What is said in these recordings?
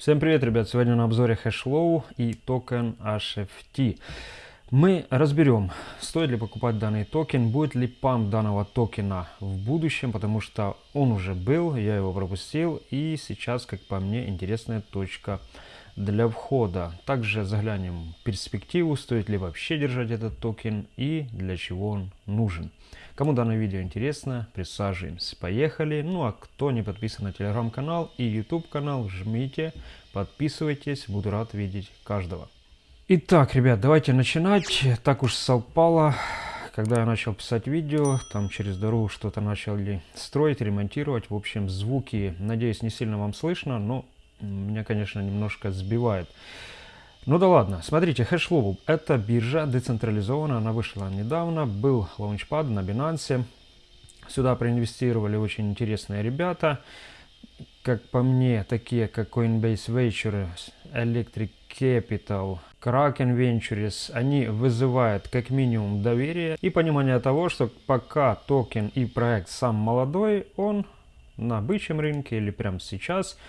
Всем привет, ребят! Сегодня на обзоре Hashflow и токен HFT. Мы разберем, стоит ли покупать данный токен, будет ли памп данного токена в будущем, потому что он уже был, я его пропустил, и сейчас, как по мне, интересная точка для входа. Также заглянем в перспективу, стоит ли вообще держать этот токен и для чего он нужен. Кому данное видео интересно, присаживаемся. Поехали. Ну а кто не подписан на телеграм-канал и YouTube канал, жмите, подписывайтесь. Буду рад видеть каждого. Итак, ребят, давайте начинать. Так уж совпало. Когда я начал писать видео, там через дорогу что-то начали строить, ремонтировать. В общем, звуки, надеюсь, не сильно вам слышно, но меня, конечно, немножко сбивает. Ну да ладно, смотрите, Hashlow это биржа децентрализованная, она вышла недавно, был лаунчпад на Binance. Сюда проинвестировали очень интересные ребята. Как по мне, такие как Coinbase Ventures, Electric Capital, Kraken Ventures, они вызывают как минимум доверие и понимание того, что пока токен и проект сам молодой, он на бычьем рынке или прямо сейчас –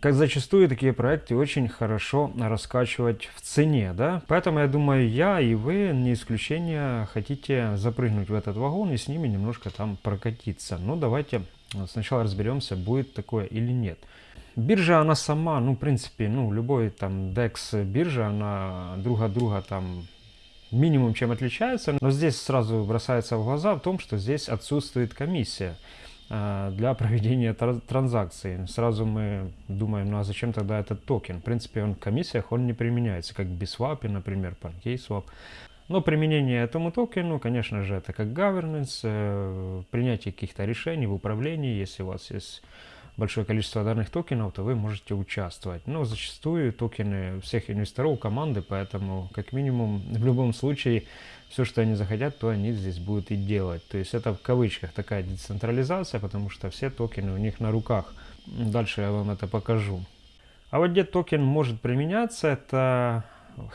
как зачастую такие проекты очень хорошо раскачивать в цене, да? Поэтому я думаю, я и вы, не исключение, хотите запрыгнуть в этот вагон и с ними немножко там прокатиться. Ну, давайте сначала разберемся, будет такое или нет. Биржа, она сама, ну, в принципе, ну, любой там DEX биржа, она друг от друга там минимум чем отличается, но здесь сразу бросается в глаза в том, что здесь отсутствует комиссия. А, для проведения транзакции. Сразу мы думаем, ну а зачем тогда этот токен? В принципе, он в комиссиях он не применяется, как BSWAP, например, PancakeSwap. Но применение этому токену, конечно же, это как governance, э, принятие каких-то решений в управлении. Если у вас есть большое количество данных токенов, то вы можете участвовать. Но зачастую токены всех инвесторов команды, поэтому как минимум в любом случае все, что они захотят, то они здесь будут и делать. То есть это в кавычках такая децентрализация, потому что все токены у них на руках. Дальше я вам это покажу. А вот где токен может применяться, это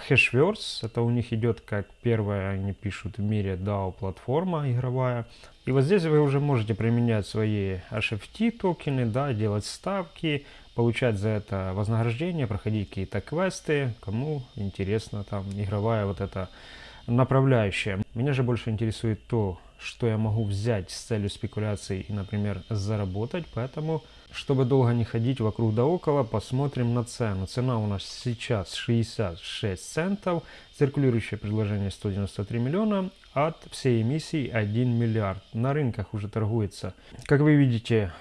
Hashverse. Это у них идет как первая, они пишут, в мире DAO платформа игровая. И вот здесь вы уже можете применять свои HFT токены, да, делать ставки, получать за это вознаграждение, проходить какие-то квесты, кому интересно там игровая вот эта направляющая. Меня же больше интересует то, что я могу взять с целью спекуляции и, например, заработать. Поэтому, чтобы долго не ходить вокруг да около, посмотрим на цену. Цена у нас сейчас 66 центов. Циркулирующее предложение 193 миллиона. От всей эмиссии 1 миллиард. На рынках уже торгуется. Как вы видите,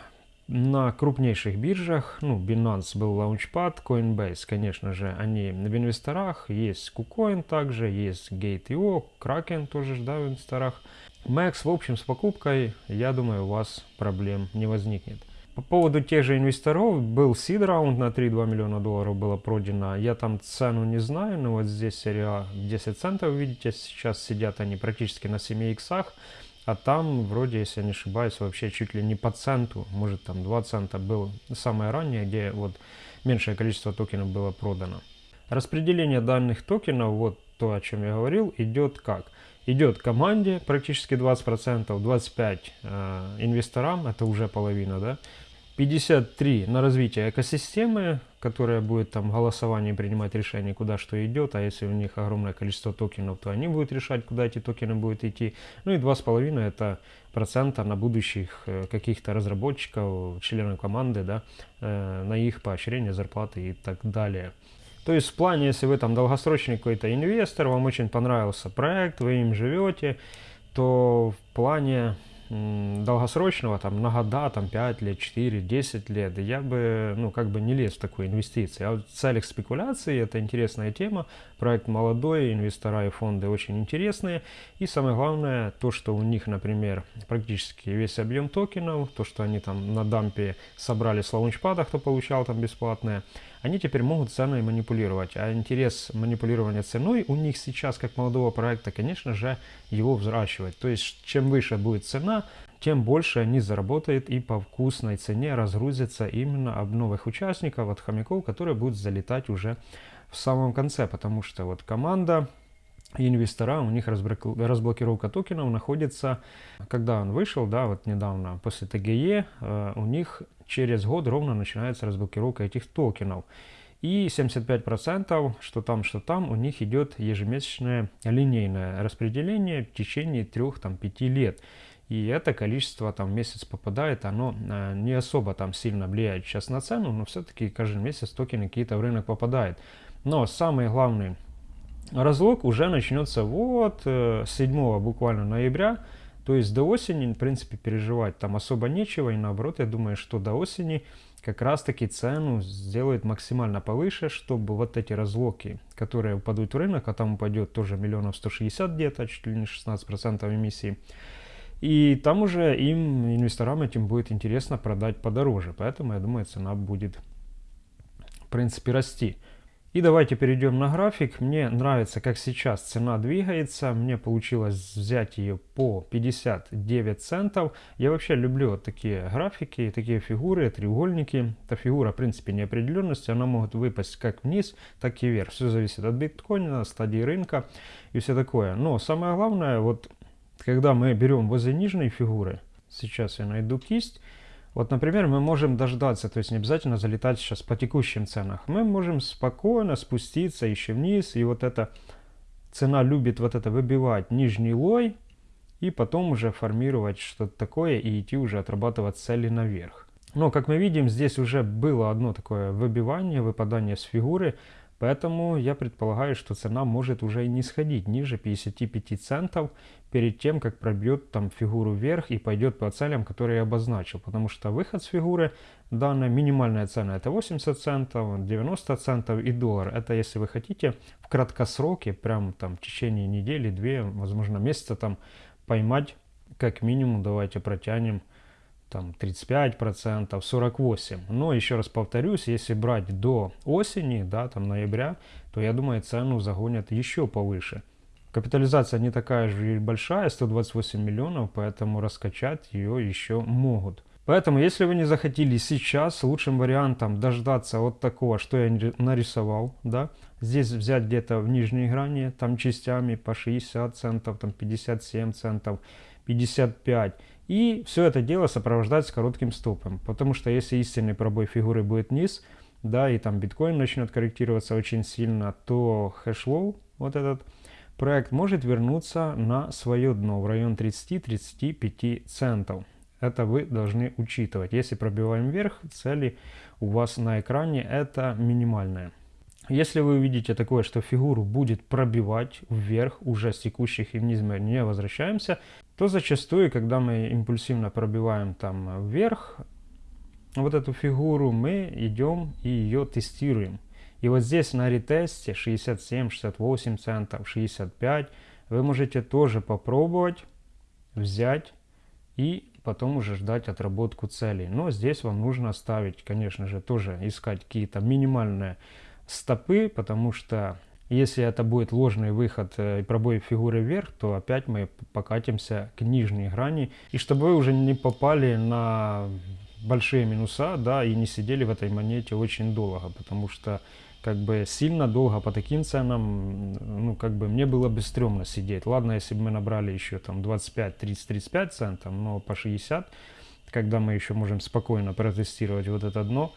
на крупнейших биржах, ну, Binance был Launchpad, Coinbase, конечно же, они в инвесторах, есть KuCoin также, есть Gate.io, Kraken тоже, да, в инвесторах. Max, в общем, с покупкой, я думаю, у вас проблем не возникнет. По поводу тех же инвесторов, был seed раунд на 3,2 миллиона долларов было продано. Я там цену не знаю, но вот здесь серия 10 центов, видите, сейчас сидят они практически на 7 иксах. А там, вроде, если я не ошибаюсь, вообще чуть ли не по центу, может там 2 цента было самое раннее, где вот меньшее количество токенов было продано. Распределение данных токенов, вот то, о чем я говорил, идет как? Идет команде практически 20%, 25% э, инвесторам, это уже половина, да, 53 на развитие экосистемы, которая будет там в голосовании принимать решение, куда что идет, а если у них огромное количество токенов, то они будут решать, куда эти токены будут идти. Ну и 2,5 это процента на будущих э, каких-то разработчиков, членов команды, да, э, на их поощрение, зарплаты и так далее. То есть в плане, если вы там долгосрочный какой-то инвестор, вам очень понравился проект, вы им живете, то в плане долгосрочного, там, на года, там, 5 лет, 4, 10 лет, я бы, ну, как бы не лез в такую инвестицию. А вот в целях спекуляции это интересная тема, проект молодой, инвестора и фонды очень интересные. И самое главное, то, что у них, например, практически весь объем токенов, то, что они там на дампе собрали с лаунчпада, кто получал там бесплатное, они теперь могут ценой манипулировать. А интерес манипулирования ценой у них сейчас, как молодого проекта, конечно же, его взращивать. То есть, чем выше будет цена, тем больше они заработают и по вкусной цене разгрузятся именно об новых участников, от хомяков, которые будут залетать уже в самом конце. Потому что вот команда инвестора, у них разблокировка токенов находится, когда он вышел, да, вот недавно после ТГЕ, э, у них через год ровно начинается разблокировка этих токенов. И 75%, что там, что там, у них идет ежемесячное линейное распределение в течение 3-5 лет. И это количество там в месяц попадает, оно э, не особо там сильно влияет сейчас на цену, но все-таки каждый месяц токены какие-то в рынок попадают. Но самый главный разлог уже начнется вот э, 7 буквально ноября, то есть до осени, в принципе, переживать там особо нечего, и наоборот, я думаю, что до осени как раз таки цену сделают максимально повыше, чтобы вот эти разлоки, которые упадут в рынок, а там упадет тоже миллионов 160 где-то, чуть ли не 16% эмиссии, и там уже им, инвесторам этим будет интересно продать подороже, поэтому я думаю, цена будет в принципе расти. И давайте перейдем на график. Мне нравится, как сейчас цена двигается. Мне получилось взять ее по 59 центов. Я вообще люблю вот такие графики, такие фигуры, треугольники. Эта фигура, в принципе, неопределенности. Она может выпасть как вниз, так и вверх. Все зависит от биткоина, стадии рынка и все такое. Но самое главное, вот когда мы берем возле нижней фигуры, сейчас я найду кисть, вот, например, мы можем дождаться, то есть не обязательно залетать сейчас по текущим ценах. Мы можем спокойно спуститься еще вниз, и вот эта цена любит вот это выбивать нижний лой, и потом уже формировать что-то такое и идти уже отрабатывать цели наверх. Но, как мы видим, здесь уже было одно такое выбивание, выпадание с фигуры, Поэтому я предполагаю, что цена может уже и не сходить ниже 55 центов перед тем, как пробьет там фигуру вверх и пойдет по целям, которые я обозначил. Потому что выход с фигуры, данная минимальная цена это 80 центов, 90 центов и доллар. Это если вы хотите в краткосроке, прям там в течение недели, две, возможно месяца там поймать как минимум, давайте протянем там 35%, 48%. Но еще раз повторюсь, если брать до осени, да, там ноября, то я думаю цену загонят еще повыше. Капитализация не такая же большая, 128 миллионов, поэтому раскачать ее еще могут. Поэтому, если вы не захотели сейчас, лучшим вариантом дождаться вот такого, что я нарисовал, да, здесь взять где-то в нижней грани, там частями по 60 центов, там 57 центов, 55 и все это дело сопровождать с коротким стопом. Потому что если истинный пробой фигуры будет низ, да, и там биткоин начнет корректироваться очень сильно, то хэшлоу, вот этот проект, может вернуться на свое дно в район 30-35 центов. Это вы должны учитывать. Если пробиваем вверх, цели у вас на экране это минимальная. Если вы увидите такое, что фигуру будет пробивать вверх, уже с текущих и вниз мы не возвращаемся, то зачастую, когда мы импульсивно пробиваем там вверх вот эту фигуру, мы идем и ее тестируем. И вот здесь на ретесте 67, 68 центов, 65 вы можете тоже попробовать взять и потом уже ждать отработку целей. Но здесь вам нужно ставить, конечно же, тоже искать какие-то минимальные стопы, потому что если это будет ложный выход э, и пробой фигуры вверх, то опять мы покатимся к нижней грани. И чтобы вы уже не попали на большие минуса, да, и не сидели в этой монете очень долго, потому что как бы сильно долго по таким ценам, ну, как бы мне было бы стрёмно сидеть. Ладно, если бы мы набрали еще там 25, 30, 35 центов, но по 60, когда мы еще можем спокойно протестировать вот это дно,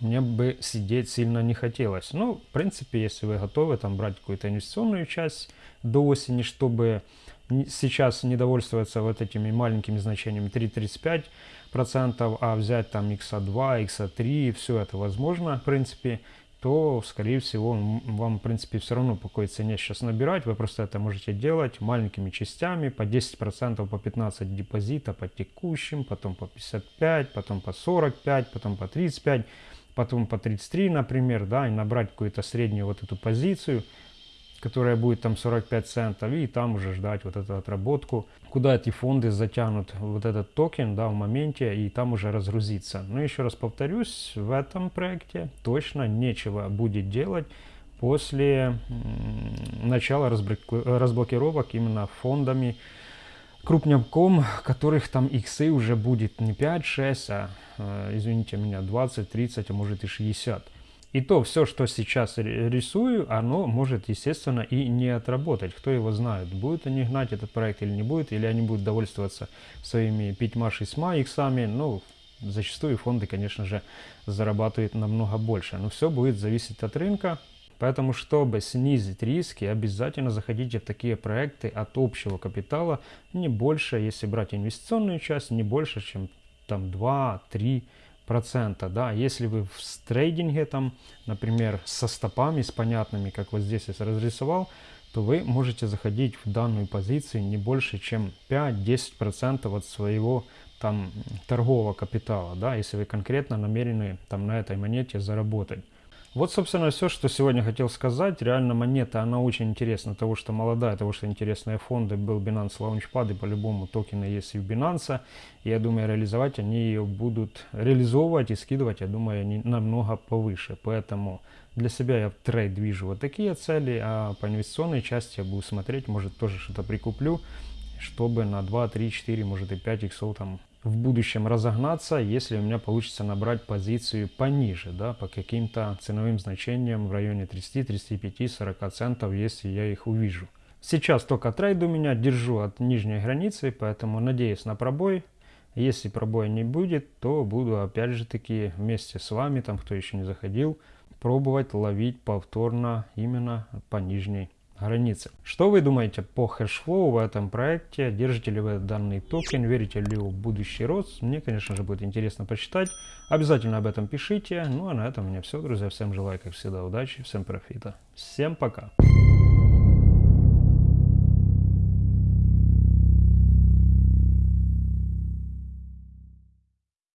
мне бы сидеть сильно не хотелось. Ну, в принципе, если вы готовы там брать какую-то инвестиционную часть до осени, чтобы сейчас не довольствоваться вот этими маленькими значениями 3-35%, а взять там x2, x3, все это возможно, в принципе, то, скорее всего, вам, в принципе, все равно по какой цене сейчас набирать. Вы просто это можете делать маленькими частями, по 10%, по 15 депозита, по текущим, потом по 55, потом по 45, потом по 35 потом по 33, например, да, и набрать какую-то среднюю вот эту позицию, которая будет там 45 центов, и там уже ждать вот эту отработку, куда эти фонды затянут вот этот токен, да, в моменте, и там уже разгрузиться. Но еще раз повторюсь, в этом проекте точно нечего будет делать после начала разблокировок именно фондами, крупняком, которых там иксы уже будет не 5-6, а, э, извините меня, 20, 30, а может и 60. И то все, что сейчас рисую, оно может, естественно, и не отработать. Кто его знает, будут они гнать этот проект или не будет, или они будут довольствоваться своими пятьма-шестьма иксами. Ну, зачастую фонды, конечно же, зарабатывают намного больше. Но все будет зависеть от рынка. Поэтому, чтобы снизить риски, обязательно заходите в такие проекты от общего капитала не больше, если брать инвестиционную часть, не больше, чем там 2-3 процента, да, если вы в трейдинге там, например, со стопами, с понятными, как вот здесь я разрисовал, то вы можете заходить в данную позицию не больше, чем 5-10 процентов от своего там торгового капитала, да, если вы конкретно намерены там на этой монете заработать. Вот, собственно, все, что сегодня хотел сказать. Реально монета, она очень интересна, того, что молодая, того, что интересные фонды. Был Binance Launchpad, и по-любому токены есть и в Binance. Я думаю, реализовать они ее будут реализовывать и скидывать, я думаю, они намного повыше. Поэтому для себя я в трейд вижу вот такие цели, а по инвестиционной части я буду смотреть, может тоже что-то прикуплю, чтобы на 2, 3, 4, может и 5 иксов там в будущем разогнаться, если у меня получится набрать позицию пониже, да, по каким-то ценовым значениям в районе 30, 35, 40 центов, если я их увижу. Сейчас только трейд у меня, держу от нижней границы, поэтому надеюсь на пробой. Если пробоя не будет, то буду опять же таки вместе с вами, там кто еще не заходил, пробовать ловить повторно именно по нижней границы. Что вы думаете по Hashflow в этом проекте? Держите ли вы данный токен? Верите ли в будущий рост? Мне, конечно же, будет интересно почитать. Обязательно об этом пишите. Ну а на этом у меня все, друзья. Всем желаю, как всегда, удачи, всем профита. Всем пока.